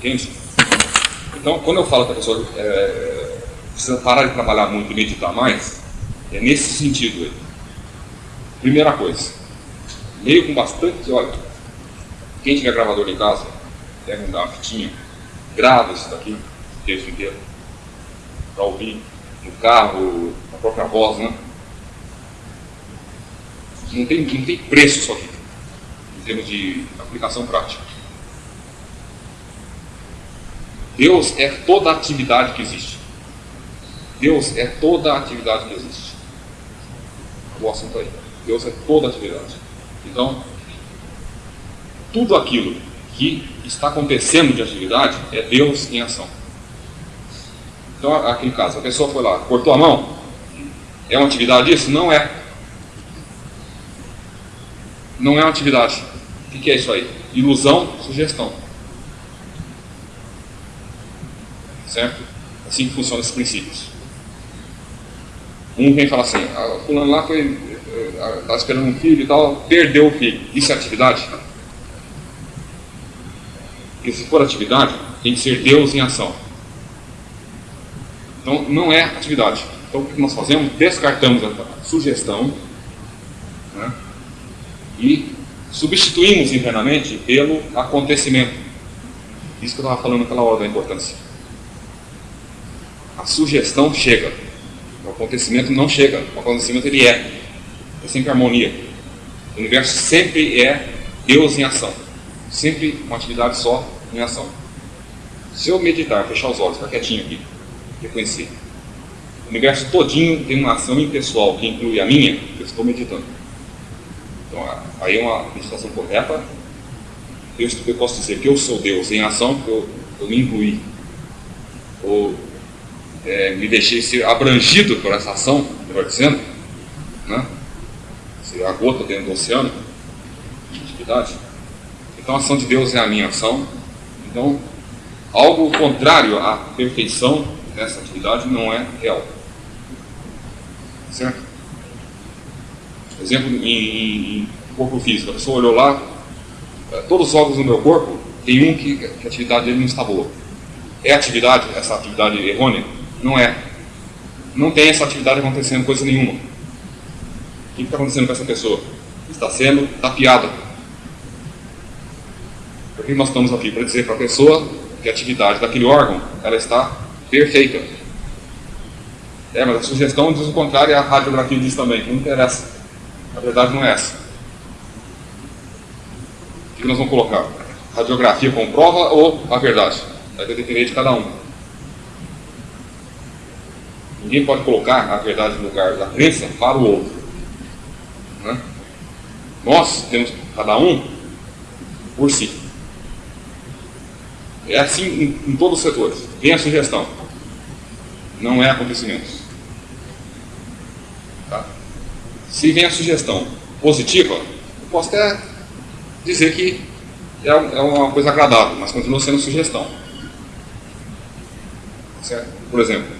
Entende? Então, quando eu falo que a pessoa é, precisa parar de trabalhar muito e meditar mais, é nesse sentido aí. Primeira coisa, leio com bastante, olha, quem tiver gravador em casa, dar uma fitinha, grava isso daqui, o texto inteiro, para ouvir no carro, na própria voz, né? Não tem, não tem preço isso aqui, em termos de aplicação prática. Deus é toda a atividade que existe. Deus é toda a atividade que existe. O assunto aí. Deus é toda a atividade. Então, tudo aquilo que está acontecendo de atividade é Deus em ação. Então, aqui em caso, a pessoa foi lá, cortou a mão, é uma atividade isso? Não é. Não é uma atividade. O que é isso aí? Ilusão, sugestão. Certo? Assim que funcionam esses princípios. Um vem falar assim, ah, fulano lá foi, estava eh, esperando um filho e tal, perdeu o filho. Isso é atividade? Porque se for atividade, tem que ser Deus em ação. Então, não é atividade. Então, o que nós fazemos? Descartamos a sugestão né? e substituímos internamente pelo acontecimento. Isso que eu estava falando naquela hora da importância. A sugestão chega, o acontecimento não chega. O acontecimento ele é. É sempre harmonia. O universo sempre é Deus em ação. Sempre uma atividade só em ação. Se eu meditar, fechar os olhos, ficar quietinho aqui, reconhecer. O universo todinho tem uma ação impessoal que inclui a minha, eu estou meditando. Então, aí é uma meditação correta. Eu posso dizer que eu sou Deus em ação, porque eu, eu me incluí. Ou é, me deixei ser abrangido por essa ação, melhor dizendo, né? ser a gota dentro do oceano de atividade. Então a ação de Deus é a minha ação. Então, algo contrário à perfeição dessa atividade não é real. Certo? Exemplo em, em corpo físico. A pessoa olhou lá, é, todos os órgãos do meu corpo, tem um que, que a atividade dele não está boa. É atividade, essa atividade errônea? Não é. Não tem essa atividade acontecendo coisa nenhuma. O que está acontecendo com essa pessoa? Está sendo tapeada. Por que nós estamos aqui? Para dizer para a pessoa que a atividade daquele órgão ela está perfeita. É, mas a sugestão diz o contrário e a radiografia diz também, não interessa. A verdade não é essa. O que nós vamos colocar? Radiografia comprova ou a verdade? Vai depender de cada um. Ninguém pode colocar a verdade no lugar da crença para o outro. Né? Nós temos cada um por si. É assim em, em todos os setores. Vem a sugestão. Não é acontecimento. Tá? Se vem a sugestão positiva, eu posso até dizer que é, é uma coisa agradável, mas continua sendo sugestão. Certo? Por exemplo,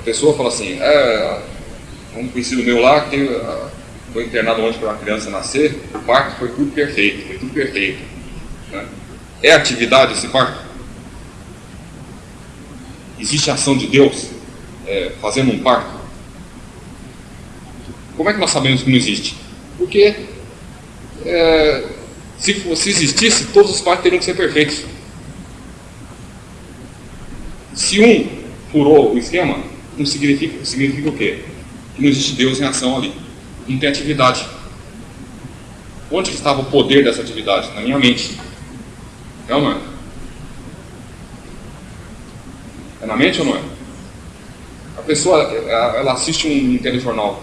a pessoa fala assim, é, um conhecido meu lá que ah, foi internado ontem para uma criança nascer, o parto foi tudo perfeito, foi tudo perfeito. Né? É atividade esse parto? Existe ação de Deus é, fazendo um parto? Como é que nós sabemos que não existe? Porque é, se, se existisse, todos os partos teriam que ser perfeitos. Se um furou o esquema, não significa, significa o quê? Que não existe Deus em ação ali. Não tem atividade. Onde estava o poder dessa atividade? Na minha mente. É ou não é? É na mente ou não é? A pessoa, ela assiste um telejornal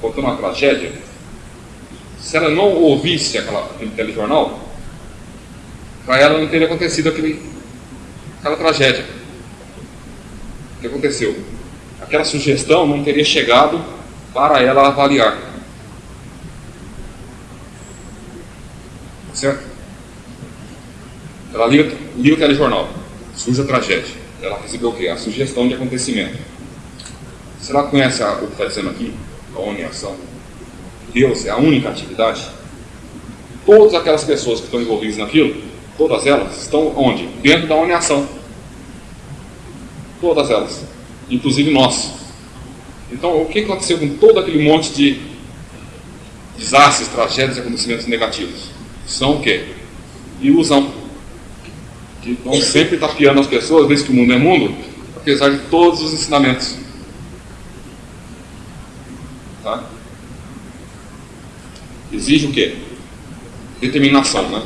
contando uma tragédia. Se ela não ouvisse aquela, aquele telejornal, para ela não teria acontecido aquele, aquela tragédia. O que aconteceu? Aquela sugestão não teria chegado para ela avaliar. Certo? Ela liga, liga o telejornal, surge a tragédia. Ela recebeu o quê? A sugestão de acontecimento. Se ela conhece a, o que está dizendo aqui, a uniação, Deus é a única atividade, todas aquelas pessoas que estão envolvidas naquilo todas elas, estão onde? Dentro da uniação. Todas elas, inclusive nós. Então, o que aconteceu com todo aquele monte de desastres, tragédias e acontecimentos negativos? São o quê? Ilusão. Que vão sempre tapeando as pessoas, desde que o mundo é mundo, apesar de todos os ensinamentos. Tá? Exige o quê? Determinação, né?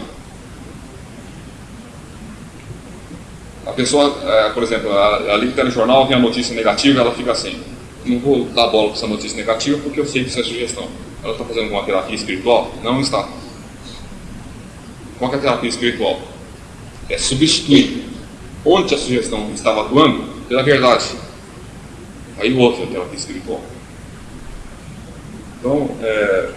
A pessoa, é, por exemplo, ali que está no jornal, vem a notícia negativa, ela fica assim, não vou dar bola para essa notícia negativa porque eu sei que isso é sugestão. Ela está fazendo alguma terapia espiritual? Não está. Qual é a terapia espiritual? É substituir onde a sugestão estava atuando pela verdade. Aí o outro é a terapia espiritual. Então, é...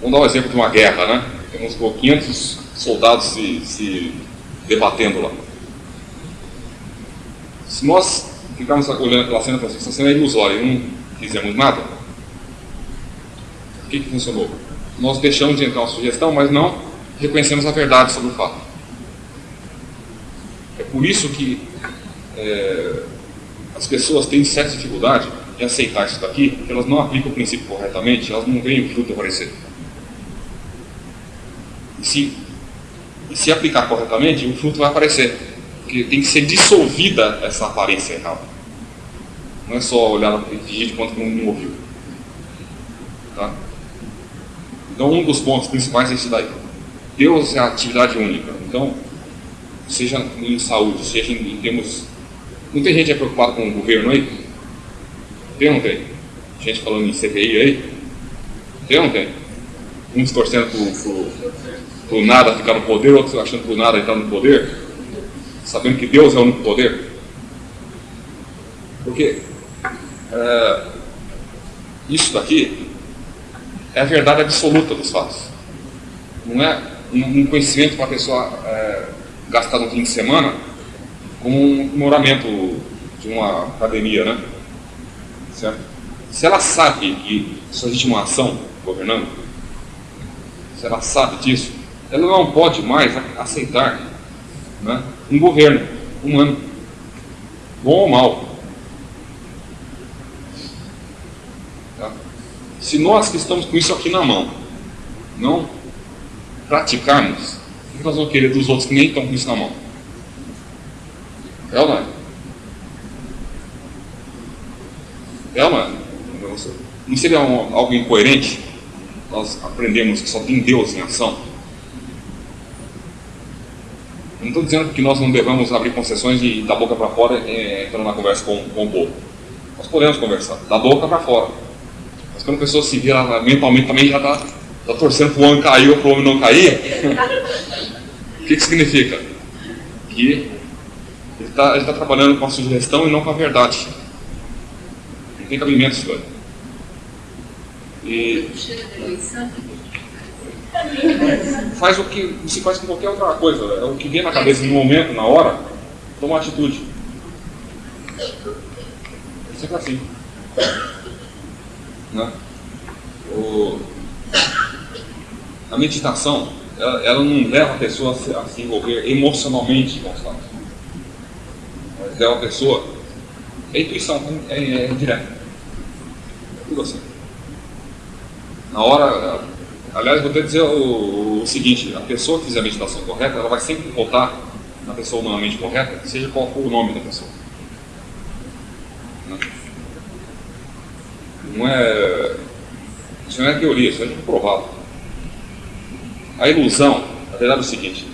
vamos dar um exemplo de uma guerra, né? Temos 500 soldados se, se debatendo lá. Se nós ficarmos olhando aquela cena e assim, essa cena é ilusória e não fizemos nada, o que, que funcionou? Nós deixamos de entrar uma sugestão, mas não reconhecemos a verdade sobre o fato. É por isso que é, as pessoas têm certa dificuldade em aceitar isso daqui, porque elas não aplicam o princípio corretamente, elas não veem o fruto aparecer. E se, se aplicar corretamente, o fruto vai aparecer. Porque tem que ser dissolvida essa aparência errada. Não é só olhar e fingir de quanto não, não ouviu. Tá? Então, um dos pontos principais é isso daí. Deus é a atividade única. Então, seja em saúde, seja em, termos. Não tem gente é preocupada com o governo aí? Tem ou não tem? Gente falando em CPI aí? Tem ou não tem? Uns torcendo por, nada ficar no poder, outros achando por nada entrar no poder, sabendo que Deus é o único poder. Porque é, isso daqui é a verdade absoluta dos fatos. Não é um conhecimento para a pessoa é, gastar no fim de semana como um moramento de uma academia, né? Certo? Se ela sabe que só existe uma ação governando, se ela sabe disso, ela não pode mais aceitar né, um governo humano, bom ou mal. Tá? Se nós que estamos com isso aqui na mão, não praticarmos, o que nós vamos querer dos outros que nem estão com isso na mão? É ou não é? É ou não é? Não seria um, algo incoerente? Nós aprendemos que só tem Deus em ação. Não estou dizendo que nós não devamos abrir concessões e da boca para fora é, entrando na conversa com, com o povo. Nós podemos conversar, da boca para fora. Mas quando a pessoa se vira mentalmente também já está tá torcendo para o homem cair ou para o homem não cair, o que, que significa? Que ele está tá trabalhando com a sugestão e não com a verdade. Não tem cabimento isso. E faz o que se faz com qualquer outra coisa. É o que vem na cabeça no momento, na hora, toma uma atitude. Sempre assim. Né? O, a meditação, ela, ela, não leva a pessoa a se, a se envolver emocionalmente com os fatos. leva a pessoa. É intuição, é, é, é direta. É tudo assim na hora. Aliás, vou até dizer o, o, seguinte: a pessoa que fizer a meditação correta, ela vai sempre voltar na pessoa humanamente correta, seja qual for o nome da pessoa. Não é. Isso não é teoria, isso é provado. A ilusão, na verdade é o seguinte: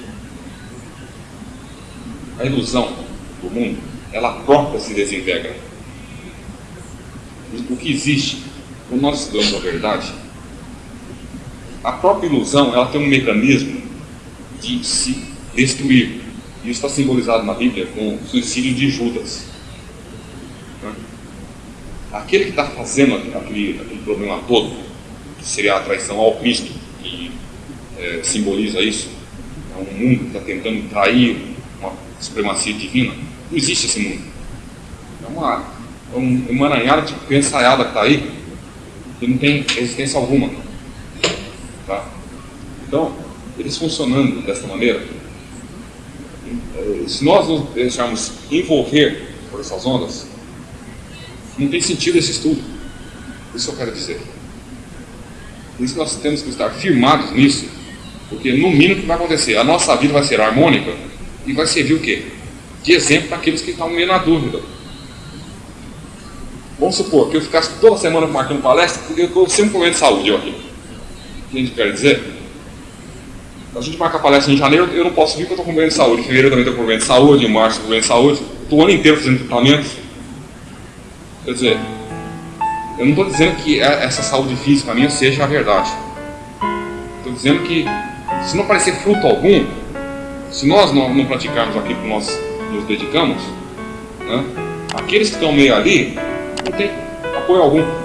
a ilusão do mundo, ela própria se desintegra. O que existe, quando nós estudamos a verdade, a própria ilusão ela tem um mecanismo de se destruir. Isso está simbolizado na Bíblia com o suicídio de Judas. Né? Aquele que está fazendo aquele, aquele, problema todo, que seria a traição ao Cristo, que é, simboliza isso, é um mundo que está tentando trair uma supremacia divina, não existe esse mundo. É uma, é um de pensaiada que está aí, que não tem existência alguma. Tá? Então, eles funcionando dessa maneira, se nós nos deixarmos envolver por essas ondas, não tem sentido esse estudo. Isso eu quero dizer. Por isso nós temos que estar firmados nisso, porque no mínimo o que vai acontecer? A nossa vida vai ser harmônica e vai servir o quê? De exemplo para aqueles que estão meio na dúvida. Vamos supor que eu ficasse toda semana marcando palestra, porque eu estou sempre com de saúde aqui. O que a gente quer dizer? A gente marca palestra em janeiro, eu não posso vir porque eu estou com problema de saúde. Em fevereiro eu também estou com problema de saúde, em março com problema de saúde. Estou o ano inteiro fazendo tratamentos. Quer dizer, eu não estou dizendo que é, essa saúde física minha seja a verdade. Estou dizendo que se não aparecer fruto algum, se nós não, não praticarmos aquilo que nós nos dedicamos, né, aqueles que estão meio ali não tem apoio algum.